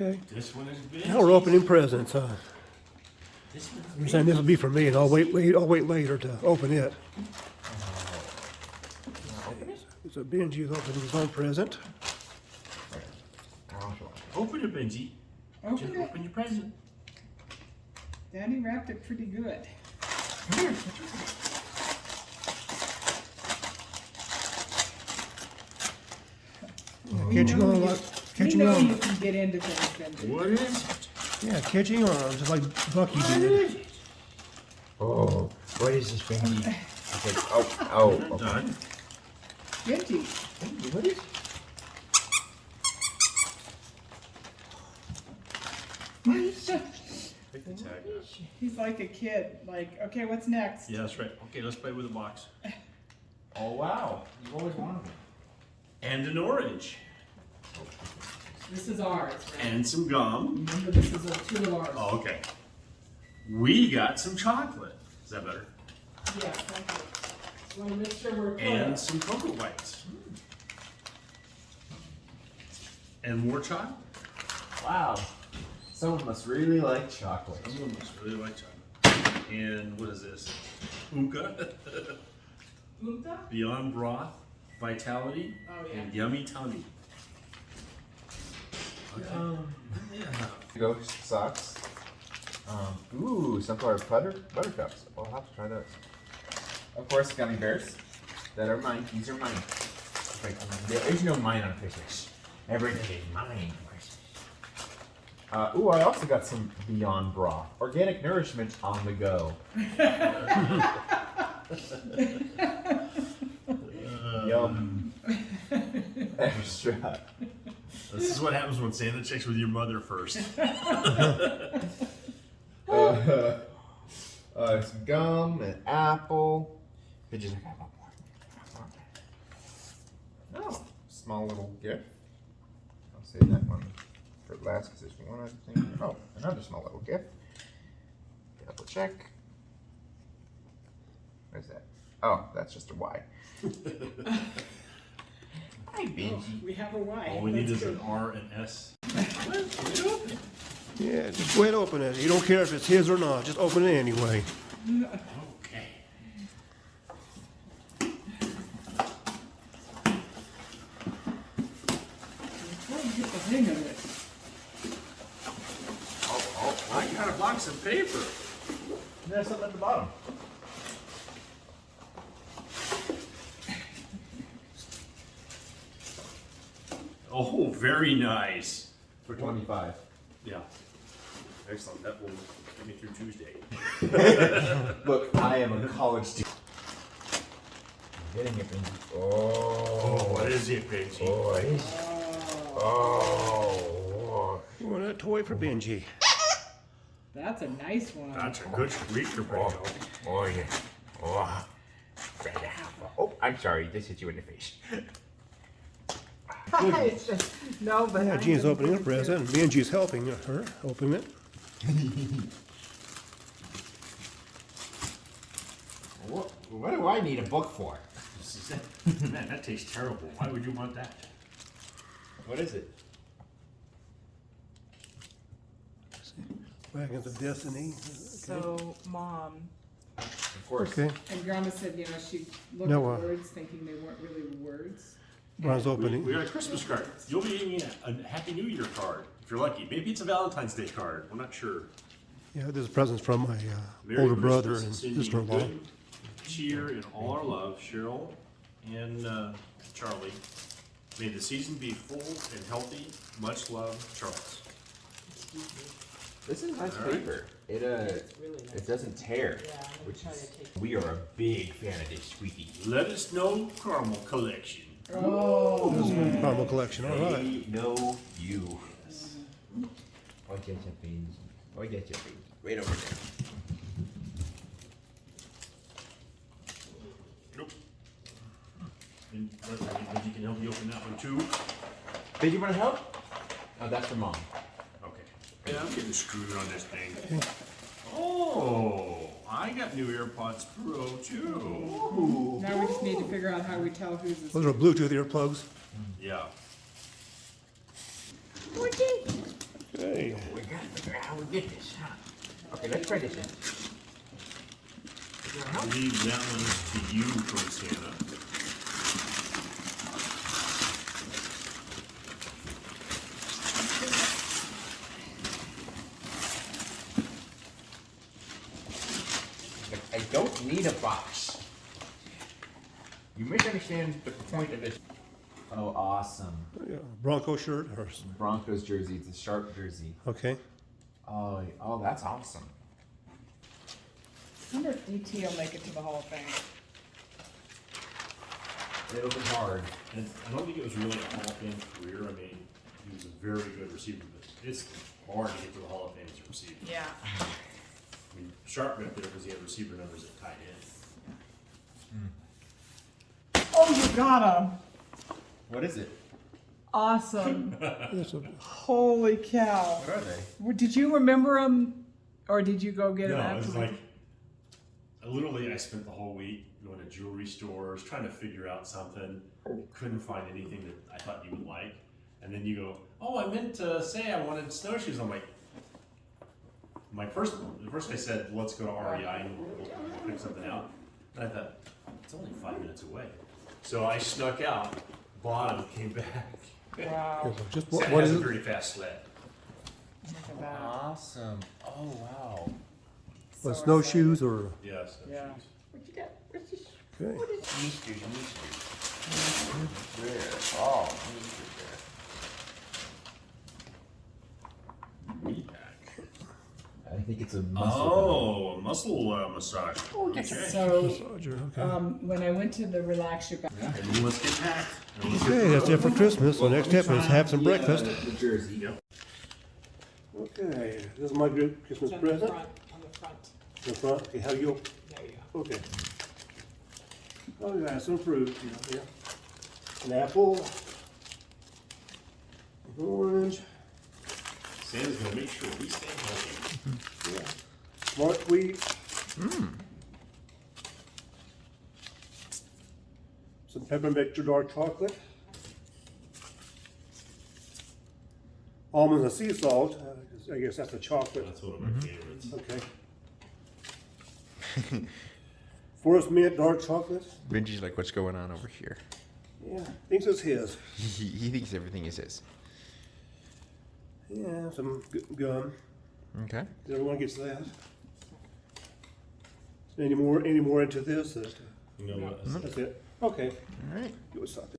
Okay. This one is big. Now we're opening presents, huh? This one's You're saying this will be for me, and I'll wait, wait, I'll wait later to open it. So Benji's opening his own present. Open it, Benji. Just Open it. open your present. Danny wrapped it pretty good. We Catching know on, you- like, We catching know um, you can get into things, What is? Yeah, catching uh, on, just like Bucky did. Oh, what is this, Benji? It's like, oh, oh, Not okay. done. Benji, Benji, what is? Pick the tag. he's like a kid, like, okay, what's next? Yeah, that's right. Okay, let's play with the box. Oh, wow. You've always wanted it. And an orange. This is ours, right? And some gum. Remember, this is a two of ours. Oh, okay. We got some chocolate. Is that better? Yeah, thank you. Wanna make sure we're And clear. some cocoa whites. And more chocolate. Wow. Someone must really like chocolate. Someone must really like chocolate. And what is this? Hookah. Punta? Beyond broth, vitality, Oh, yeah. and yummy tummy. Okay. Um, yeah. Ghost socks. Um, ooh, sunflower butter buttercups. I'll have to try those. Of course, gummy bears. That are mine. These are mine. Like, there is no mine on Christmas. Everything is mine. Uh, ooh, I also got some Beyond Broth. Organic nourishment on the go. Yum. Extra. This is what happens when Santa checks with your mother first. uh, uh, some gum, an apple. Bitches, I got one more. Oh, small little gift. I'll save that one for last because there's one other thing. Oh, another small little gift. Double check. Where's that? Oh, that's just a Y. Hi, Benji. We have a Y. All we need That's is an. R and S. Yeah, just go ahead and open it. You don't care if it's his or not, just open it anyway. Okay. Try to get the hang of it. Oh, oh, I got a box of paper. There's something at the bottom. Oh, very nice. For 25. Yeah. Excellent. That will get me through Tuesday. Look, I am a college student. I'm getting oh. Oh, it, Benji. Oh, what is it, Benji? Oh, it is. Oh. You want a toy for Benji? That's a nice one. That's a good squeaker, Oh, Benji. oh yeah. Oh. Oh, I'm sorry. This hit you in the face. It's no, but. Yeah, I'm Jean's gonna opening a put it present, and Benji's helping her open it. What, what do I need a book for? Man, that tastes terrible. Why would you want that? What is it? Wagons of Destiny. So, mom, Of course. Okay, And Grandma said, you know, she looked No, uh, at words thinking they weren't really words. Ron's We, opening. we got a Christmas card. You'll be getting a, a Happy New Year card if you're lucky. Maybe it's a Valentine's Day card. We're not sure. Yeah, this is presents from my uh, Merry older brother and sister-in-law. Cheer and all our love, Cheryl and uh, Charlie. May the season be full and healthy. Much love, Charles. This is nice All right. paper. It uh, it's really nice. it doesn't tear. Yeah, Which is, to take. we are a big fan of this squeaky. Let us know caramel collection. Oh, This is my caramel collection, all right. They know you. I get you, beans. I get you, beans. Right over there. Nope. And you can help me open that one too. Did you want to help? Oh, that's for mom. Okay. Yeah, I'm getting screwed on this thing. Oh, got new AirPods Pro too. now we just need to figure out how we tell who's this. Those are Bluetooth earplugs. Yeah. Oh, get this, huh? Okay, let's try this one. I believe that one's to you from Santa. Like, I don't need a box. You misunderstand the point of this. Oh, awesome. Yeah, Bronco shirt or, Broncos jersey. It's a sharp jersey. okay. Oh, oh, that's awesome. I wonder if DT will make it to the Hall of Fame. It'll be hard. And I don't think it was really a Hall of Fame career. I mean, he was a very good receiver, but it's hard to get to the Hall of Fame as a receiver. Yeah. Sharpe got there because he had receiver numbers at tight end. Hmm. Oh, you got him. What is it? Awesome. Holy cow. What are they? Well, Did you remember them, or did you go get them No, it was afterwards? like, I literally, I spent the whole week going to jewelry stores, trying to figure out something. Couldn't find anything that I thought you would like. And then you go, oh, I meant to say I wanted snowshoes. I'm like, my first, the first I said, let's go to REI and we'll, we'll pick something out. And I thought, it's only five minutes away. So I snuck out, bought them, came back. Wow, Just what, Santa what has is a it? pretty fast sled. look at that. Awesome. Oh wow. What, So snowshoes or, Yes. Yeah. What you got? What's this? okay. What is Easter? Easter. There. Oh, Easter I think it's a muscle. Oh, a muscle uh, massage. Okay. So, Massager, okay. um, when I went to the relax your back, And then let's get packed. And get Okay, that's it for Christmas. The next step is have some breakfast. The jersey. Yep. Okay, this is my good Christmas on the present. front, on the front, The front, okay, how you, there you go. okay. Oh, yeah, some fruit, yeah, yeah. An apple. An Orange, Santa's gonna make sure we stay healthy. Yeah. Smart wheat. Some peppermint dark chocolate. Almonds and sea salt, uh, I guess that's the chocolate. That's one of my favorites. Okay. Forest mint dark chocolate. Benji's like, what's going on over here? Yeah, thinks it's his. He, he thinks everything is his. Yeah, some gu- gum. Okay. Everyone gets that. Any more? Any more into this? That, You know what? that's it. Okay. All right. You would stop